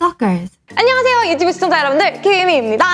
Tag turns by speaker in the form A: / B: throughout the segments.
A: Stalkers.
B: 안녕하세요 유튜브 시청자 여러분들 키미입니다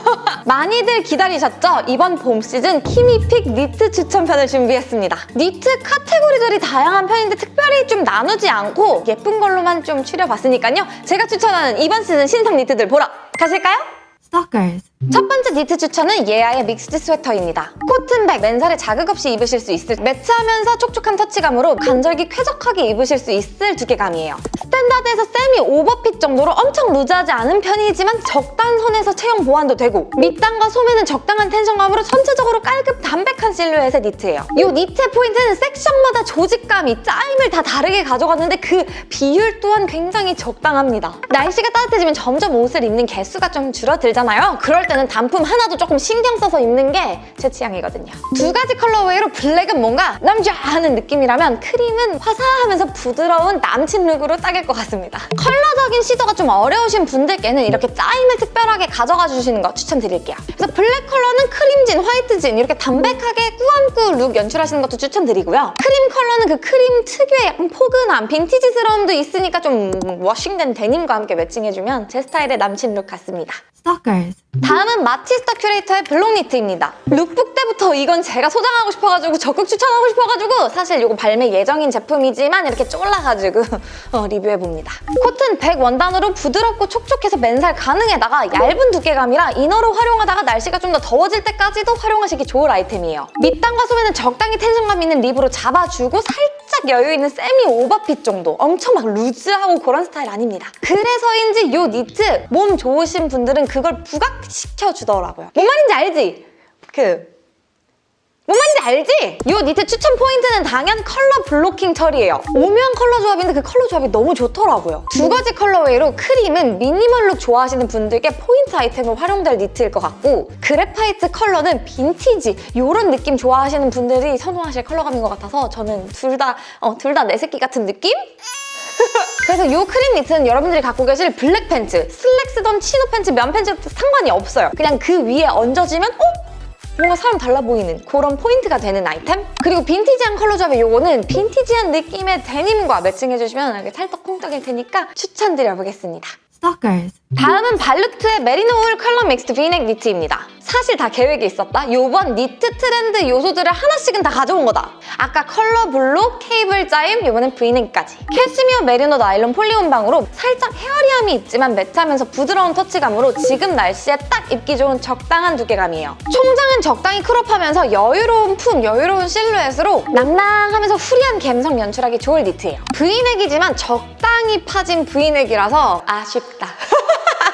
B: 많이들 기다리셨죠? 이번 봄 시즌 키미 pick 니트 추천편을 준비했습니다 니트 카테고리들이 다양한 편인데 특별히 좀 나누지 않고 예쁜 걸로만 좀 추려봤으니까요 제가 추천하는 이번 시즌 신상 니트들 보러 가실까요?
A: Stalkers.
B: 첫 번째 니트 추천은 예아의 mixed 스웨터입니다. 코튼백, 맨살에 자극 없이 입으실 수 있을 매트하면서 촉촉한 터치감으로 간절기 쾌적하게 입으실 수 있을 두께감이에요. 스탠다드에서 세미 오버핏 정도로 엄청 루즈하지 않은 편이지만 적당한 선에서 체형 보완도 되고 밑단과 소매는 적당한 텐션감으로 전체적으로 깔끔 담백한 실루엣의 니트예요. 이 니트의 포인트는 섹션마다 조직감이 짜임을 다 다르게 가져갔는데 그 비율 또한 굉장히 적당합니다. 날씨가 따뜻해지면 점점 옷을 입는 개수가 좀 줄어들잖아요. 그럴 때는 단품 하나도 조금 신경 써서 입는 게 제 취향이거든요. 두 가지 colorway로 블랙은 뭔가 남자 하는 느낌이라면 크림은 화사하면서 부드러운 남친 룩으로 딱일 것 같습니다. 컬러적인 시도가 좀 어려우신 분들께는 이렇게 짜임을 특별하게 가져가 주시는 거 추천드릴게요. 그래서 블랙 컬러는 크림진, 화이트진 이렇게 담백하게 꾸안꾸 룩 연출하시는 것도 추천드리고요. 크림 컬러는 그 크림 특유의 약간 포근함, 빈티지스러움도 있으니까 좀 워싱된 데님과 함께 매칭해주면 제 스타일의 남친 룩 같습니다.
A: Stalkers.
B: 다음은 마티스 더 큐레이터의 블록 니트입니다. 룩북 때부터 이건 제가 소장하고 싶어가지고 적극 추천하고 싶어가지고 사실 이거 발매 예정인 제품이지만 이렇게 쫄라가지고 어, 리뷰해봅니다. 코튼 100 원단으로 부드럽고 촉촉해서 맨살 가능에다가 얇은 두께감이라 이너로 활용하다가 날씨가 좀 더 더워질 때까지도 활용하시기 좋을 아이템이에요. 밑단과 소매는 적당히 텐션감 있는 립으로 잡아주고 살짝 여유 있는 세미 오버핏 정도 엄청 막 루즈하고 그런 스타일 아닙니다. 그래서인지 이 니트 몸 좋으신 분들은 그걸 부각시켜주더라고요. 뭔 말인지 알지? 그... 뭔 말인지 알지? 이 니트 추천 포인트는 당연 color blocking 처리예요. 오묘한 컬러 조합인데 그 컬러 조합이 너무 좋더라고요. 두 가지 colorway로 크림은 미니멀 룩 좋아하시는 분들께 포인트 아이템으로 활용될 니트일 것 같고 graphite 컬러는 빈티지 이런 느낌 좋아하시는 분들이 선호하실 컬러감인 것 같아서 저는 둘 다 어, 둘 다 내 새끼 같은 느낌? 그래서 이 크림 니트는 여러분들이 갖고 계실 블랙 팬츠, 슬랙스던 치노 팬츠, 면 팬츠 상관이 없어요. 그냥 그 위에 얹어지면 어? 뭔가 사람 달라 보이는 그런 포인트가 되는 아이템? 그리고 빈티지한 컬러 조합의 요거는 빈티지한 느낌의 데님과 매칭해주시면 이렇게 찰떡 콩떡일 테니까 추천드려보겠습니다.
A: Stalkers.
B: 다음은 발루트의 메리노 울 color mixed 브이넥 니트입니다. 사실 다 계획이 있었다. 요번 니트 트렌드 요소들을 하나씩은 다 가져온 거다. 아까 color block, 케이블 짜임, 요번엔 브이넥까지. 캐시미어 메리노 나일론 폴리 혼방으로 살짝 hairy함이 있지만 매트하면서 부드러운 터치감으로 지금 날씨에 딱 입기 좋은 적당한 두께감이에요. 총장은 적당히 크롭하면서 여유로운 품, 여유로운 실루엣으로 낭낭하면서 free한 감성 연출하기 좋을 니트예요. 브이넥이지만 적당히 파진 브이넥이라서 아쉽다.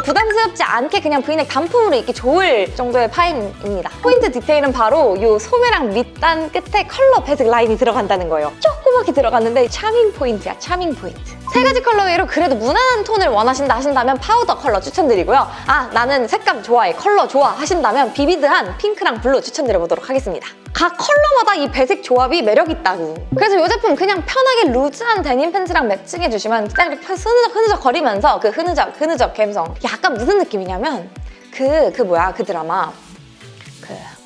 B: 부담스럽지 않게 그냥 브이넥 단품으로 입기 좋을 정도의 파임입니다. 포인트 디테일은 바로 이 소매랑 밑단 끝에 컬러 배색 라인이 들어간다는 거예요. 조그맣게 들어갔는데 charming point야, charming point. 세 가지 colorway로 그래도 무난한 톤을 원하신다 하신다면 파우더 컬러 추천드리고요. 아, 나는 색감 좋아해, 컬러 좋아 하신다면 vivid한 핑크랑 블루 추천드려보도록 하겠습니다. 각 컬러마다 이 배색 조합이 매력있다고. 그래서 이 제품 그냥 편하게 루즈한 데님 팬츠랑 매칭해주시면 딱 이렇게 흐느적 흐느적 거리면서 그 흐느적 흐느적 감성. 약간 무슨 느낌이냐면 그, 그 뭐야 그 드라마 그...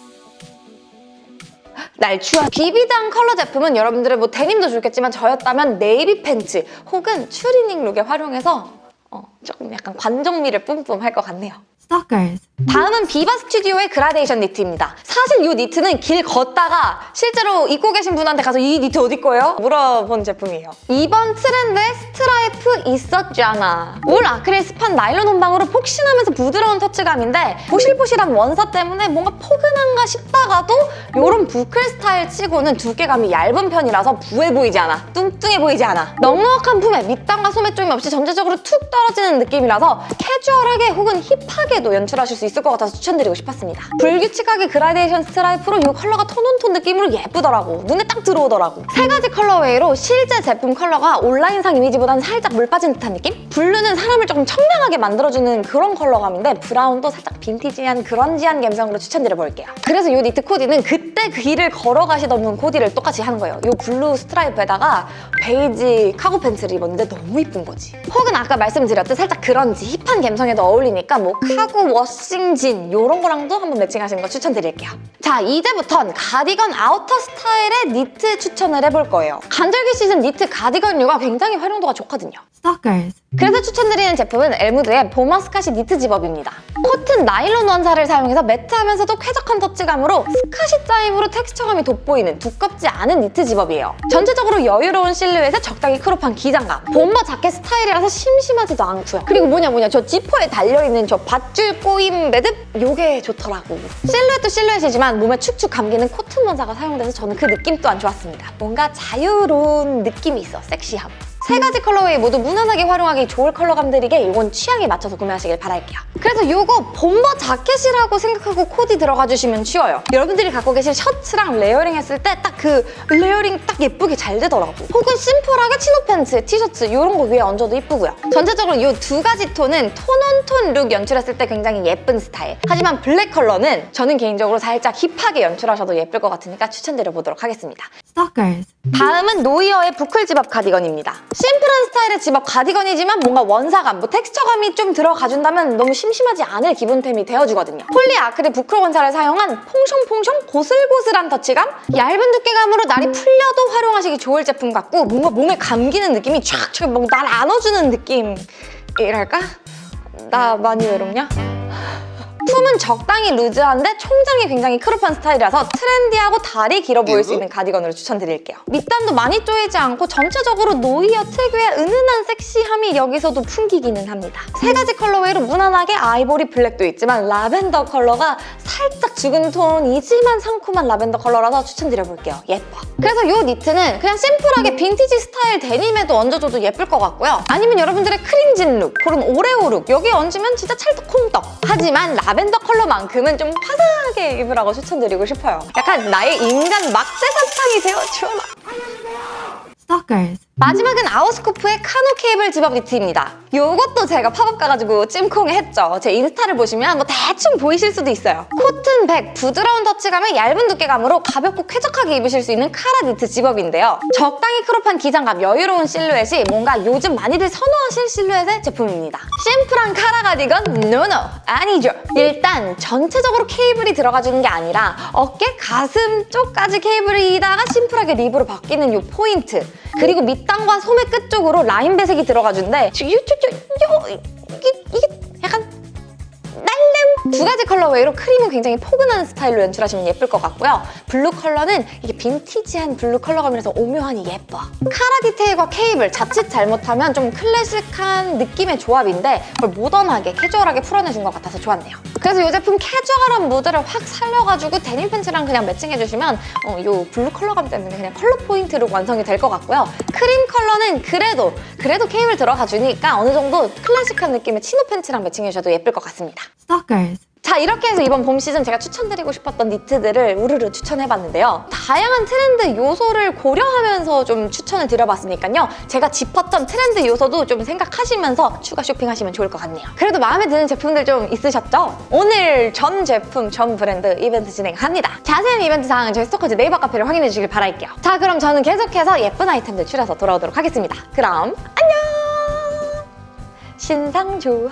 B: 날추한 vivid한 컬러 제품은 여러분들의 뭐 데님도 좋겠지만 저였다면 네이비 팬츠 혹은 추리닝 룩에 활용해서 어, 조금 약간 관종미를 뿜뿜 할 것 같네요.
A: Stalkers.
B: 다음은 비바 스튜디오의 그라데이션 니트입니다. 사실 이 니트는 길 걷다가 실제로 입고 계신 분한테 가서 이 니트 어디 거예요? 물어본 제품이에요. 이번 트렌드에 스트라이프 있었잖아. 울 아크릴 스판 나일론 혼방으로 폭신하면서 부드러운 터치감인데 보실보실한 원사 때문에 뭔가 포근한가 싶다가도 이런 부클 스타일 치고는 두께감이 얇은 편이라서 부해 보이지 않아. 뚱뚱해 보이지 않아. 넉넉한 품에 밑단과 소매 조임 없이 전체적으로 툭 떨어지 는 느낌이라서 캐주얼하게 혹은 힙하게도 연출하실 수 있을 것 같아서 추천드리고 싶었습니다. 불규칙하게 그라데이션 스트라이프로 이 컬러가 tone on tone 느낌으로 예쁘더라고. 눈에 딱 들어오더라고. 세 가지 colorway로 실제 제품 컬러가 온라인상 이미지보다는 살짝 물 빠진 듯한 느낌? 블루는 사람을 조금 청량하게 만들어주는 그런 컬러감인데 브라운도 살짝 빈티지한 grunge한 감성으로 추천드려볼게요. 그래서 이 니트 코디는 그때 그 길을 걸어가시던 분 코디를 똑같이 하는 거예요. 이 블루 스트라이프에다가 베이지 카고 팬츠를 입었는데 너무 이쁜 거지. 혹은 아까 말씀드렸듯 살짝 그런지 힙한 감성에도 어울리니까 뭐 카고 워싱진 이런 거랑도 한번 매칭하시는 거 추천드릴게요. 자, 이제부턴 가디건 아우터 스타일의 니트 추천을 해볼 거예요. 간절기 시즌 니트 가디건류가 굉장히 활용도가 좋거든요.
A: Stalkers.
B: 그래서 추천드리는 제품은 엘무드의 bomber 스카시 니트 집업입니다. 코튼 나일론 원사를 사용해서 매트하면서도 쾌적한 터치감으로 스카시 타입으로 텍스처감이 돋보이는 두껍지 않은 니트 집업이에요. 전체적으로 여유로운 실루엣에 적당히 크롭한 기장감, bomber 자켓 스타일이라서 심심하지도 않고 요. 그리고 뭐냐 뭐냐 저 지퍼에 달려있는 저 밧줄 꼬임 매듭 요게 좋더라고. 실루엣도 실루엣이지만 몸에 축축 감기는 코튼 원사가 사용돼서 저는 그 느낌 또한 좋았습니다. 뭔가 자유로운 느낌이 있어, 섹시함. 세 가지 colorway 모두 무난하게 활용하기 좋을 컬러감들이게 이건 취향에 맞춰서 구매하시길 바랄게요. 그래서 이거 bomber 자켓이라고 생각하고 코디 들어가 주시면 쉬워요. 여러분들이 갖고 계신 셔츠랑 layering 했을 때 딱 그 layering 딱 예쁘게 잘 되더라고. 혹은 심플하게 chino 팬츠, 티셔츠 이런 거 위에 얹어도 예쁘고요. 전체적으로 이 두 가지 톤은 tone on tone look 연출했을 때 굉장히 예쁜 스타일. 하지만 블랙 컬러는 저는 개인적으로 살짝 hip하게 연출하셔도 예쁠 것 같으니까 추천드려보도록 하겠습니다.
A: Stalkers.
B: 다음은 노이어의 부클 집업 가디건입니다. 심플한 스타일의 집업 가디건이지만 뭔가 원사감, 뭐 텍스처감이 좀 들어가준다면 너무 심심하지 않을 기본템이 되어주거든요. 폴리 아크릴 부클 원사를 사용한 퐁숑퐁숑 고슬고슬한 터치감? 얇은 두께감으로 날이 풀려도 활용하시기 좋을 제품 같고 뭔가 몸에 감기는 느낌이 촥촥 날 안아주는 느낌이랄까? 나 많이 외롭냐? 품은 적당히 루즈한데 총장이 굉장히 crop한 스타일이라서 trendy하고 다리 길어 보일 수 있는 가디건으로 추천드릴게요. 밑단도 많이 조이지 않고 전체적으로 노이어 특유의 은은한 섹시함이 여기서도 풍기기는 합니다. 세 가지 colorway로 무난하게 아이보리 블랙도 있지만 라벤더 컬러가 살짝 죽은 톤이지만 상큼한 라벤더 컬러라서 추천드려볼게요. 예뻐. 그래서 이 니트는 그냥 심플하게 빈티지 스타일 데님에도 얹어줘도 예쁠 것 같고요. 아니면 여러분들의 크림진 look, 그런 오레오 룩 여기에 얹으면 진짜 찰떡콩떡. 하지만 라벤더 컬러만큼은 좀 화사하게 입으라고 추천드리고 싶어요. 약간 나의 인간 막대 사탕이 되어주어라.
A: Stalkers.
B: 마지막은 아우스코프의 카노 케이블 집업 니트입니다. 이것도 제가 팝업 가가지고 찜콩 했죠. 제 인스타를 보시면 뭐 대충 보이실 수도 있어요. 코튼 백, 부드러운 터치감에 얇은 두께감으로 가볍고 쾌적하게 입으실 수 있는 카라 니트 zip-up인데요. 적당히 crop한 기장감, 여유로운 실루엣이 뭔가 요즘 많이들 선호하실 실루엣의 제품입니다. 심플한 카라 가디건? No no! 아니죠. 일단 전체적으로 케이블이 들어가주는 게 아니라 어깨, 가슴 쪽까지 케이블이다가 심플하게 rib으로 바뀌는 이 포인트 그리고 밑단과 소매 끝 쪽으로 라인 배색이 들어가준데요, 이게, 약간 두 가지 colorway로 크림은 굉장히 포근한 스타일로 연출하시면 예쁠 것 같고요. 블루 컬러는 이게 빈티지한 블루 컬러감이라서 오묘하니 예뻐. 카라 디테일과 케이블 자칫 잘못하면 좀 클래식한 느낌의 조합인데 그걸 모던하게 캐주얼하게 풀어내준 것 같아서 좋았네요. 그래서 이 제품 캐주얼한 무드를 확 살려가지고 데님 팬츠랑 그냥 matching해주시면 어, 이 블루 컬러감 때문에 그냥 컬러 포인트로 완성이 될 것 같고요. 크림 컬러는 그래도 그래도 케이블 들어가 주니까 어느 정도 클래식한 느낌의 chino 팬츠랑 matching해주셔도 예쁠 것 같습니다.
A: Stalkers.
B: 자 이렇게 해서 이번 봄 시즌 제가 추천드리고 싶었던 니트들을 우르르 추천해봤는데요. 다양한 트렌드 요소를 고려하면서 좀 추천을 드려봤으니까요. 제가 짚었던 트렌드 요소도 좀 생각하시면서 추가 쇼핑하시면 좋을 것 같네요. 그래도 마음에 드는 제품들 좀 있으셨죠? 오늘 전 제품, 전 브랜드 이벤트 진행합니다. 자세한 이벤트 사항은 저희 스토커즈 네이버 카페를 확인해 주시길 바랄게요. 자 그럼 저는 계속해서 예쁜 아이템들 추려서 돌아오도록 하겠습니다. 그럼 안녕! 신상 좋아